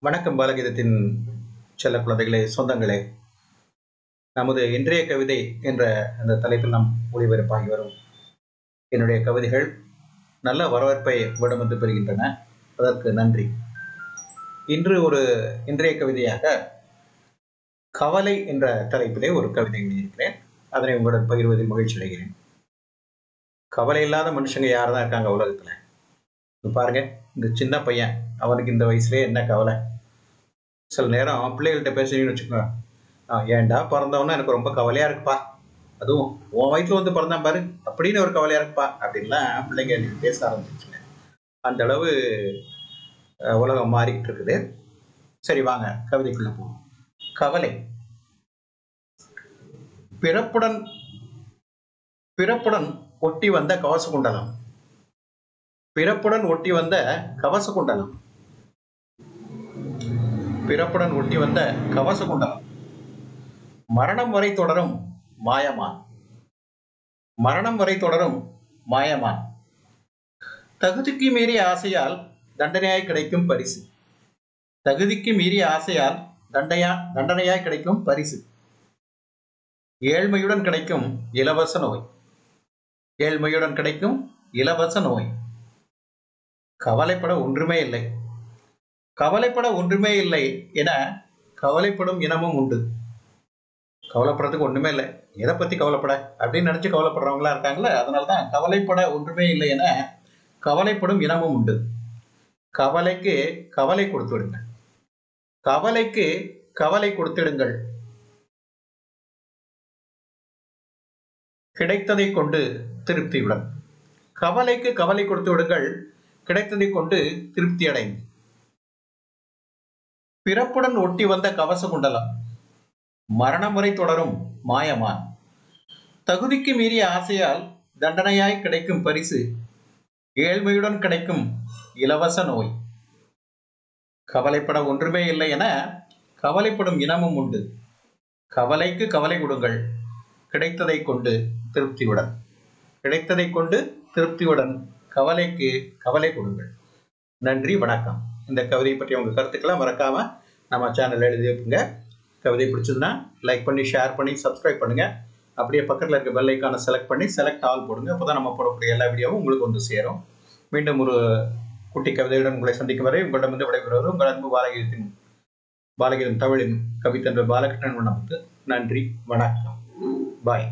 வணக்கம் பாலகீதத்தின் செல்ல குழந்தைகளே சொந்தங்களே. நமது இன்றைய கவிதை என்ற அந்த தலைப்பில் நாம் ஒளிபரப்பாகி வரும். என்னுடைய கவிதைகள் நல்ல வரவேற்பை விடமந்து பெறுகின்றன. அதற்கு நன்றி. இன்று ஒரு இன்றைய கவிதையாக கவலை என்ற தலைப்பிலே ஒரு கவிதை எழுதியிருக்கிறேன். அதனை உங்களுடன் பகிர்வதில் மகிழ்ச்சி அடைகிறேன். கவலை இல்லாத மனுஷங்க யார் தான் இருக்காங்க உலகத்தில்? இப்போ பாருங்க இந்த சின்ன பையன் அவனுக்கு இந்த வயசுலேயே என்ன கவலை? சில நேரம் பிள்ளைகள்கிட்ட பேசுறீங்கன்னு வச்சுக்கோங்க. "ஆ, ஏன்டா பிறந்தவனா எனக்கு ரொம்ப கவலையாக இருக்குப்பா. அதுவும் உன் வயிற்றுல வந்து பிறந்தான் பாரு அப்படின்னு ஒரு கவலையாக இருக்குப்பா அப்படின்லாம் பிள்ளைங்க எனக்கு பேச ஆரம்பிச்சிச்சுங்க அந்த அளவு உலகம் மாறிக்கிட்டு இருக்குது. சரி வாங்க கவிதைக்குள்ள போவோம். கவலை. பிறப்புடன் பிறப்புடன் ஒட்டி வந்த கவச குண்டலம். பிறப்புடன் ஒட்டி வந்த கவச குண்டலம் பிறப்புடன் ஒட்டி வந்த கவச குண்டலம் மரணம் வரை தொடரும் மாயமான். மரணம் வரை தொடரும் மாயமான். தகுதிக்கு மீறிய ஆசையால் தண்டனையாய் கிடைக்கும் பரிசு. தகுதிக்கு மீறிய ஆசையால் தண்டையா தண்டனையாய் கிடைக்கும் பரிசு. ஏழ்மையுடன் கிடைக்கும் இலவச நோய். ஏழ்மையுடன் கிடைக்கும் இலவச நோய். கவலைப்பட ஒன்றுமே இல்லை. கவலைப்பட ஒன்றுமே இல்லை என கவலைப்படும் இனமும் உண்டு. கவலைப்படுறதுக்கு ஒன்றுமே இல்லை. எதை பற்றி கவலைப்பட? அப்படின்னு நினச்சி கவலைப்படுறவங்களா இருக்காங்களே அதனாலதான் கவலைப்பட ஒன்றுமே இல்லை என கவலைப்படும் இனமும் உண்டு. கவலைக்கு கவலை கொடுத்துடுங்க கவலைக்கு கவலை கொடுத்திடுங்கள் கிடைத்ததை கொண்டு திருப்தியுடன். கவலைக்கு கவலை கொடுத்து விடுங்கள். கிடைத்ததை கொண்டு திருப்தி அடைந்து பிறப்புடன் ஒட்டி வந்த கவச குண்டலம் மரணம் வரை தொடரும் மாயமான். தகுதிக்கு மீறிய ஆசையால் தண்டனையாய் கிடைக்கும் பரிசு ஏழ்மையுடன் கிடைக்கும் இலவச நோய். கவலைப்பட ஒன்றுமே இல்லை என கவலைப்படும் இனமும் உண்டு. கவலைக்கு கவலை கொடுங்கள். கிடைத்ததை கொண்டு திருப்தியுடன். கிடைத்ததை கொண்டு திருப்தியுடன். கவலைக்கு கவலை கொடுங்கள். நன்றி வணக்கம். இந்த கவிதையை பற்றி உங்கள் கருத்துக்கெல்லாம் மறக்காம நம்ம சேனல் எழுதி வைப்புங்க கவிதை பிடிச்சதுன்னா லைக் பண்ணி ஷேர் பண்ணி சப்ஸ்கிரைப் பண்ணுங்க. அப்படியே பக்கத்தில் இருக்க பெல் ஐக்கானை செலக்ட் பண்ணி செலக்ட் ஆல் போடுங்க. அப்பதான் நம்ம போடக்கூடிய எல்லா வீடியோவும் உங்களுக்கு வந்து சேரும். மீண்டும் ஒரு குட்டி கவிதையுடன் உங்களை சந்திக்கும் வரை உங்களிடமிருந்து விடைபெறுவது உங்கள் அன்பு பாலகிரத்தின் பாலகீதம் தமிழின் கவித்தன்ற பாலகிருஷ்ணன் நமக்கு நன்றி வணக்கம். பாய்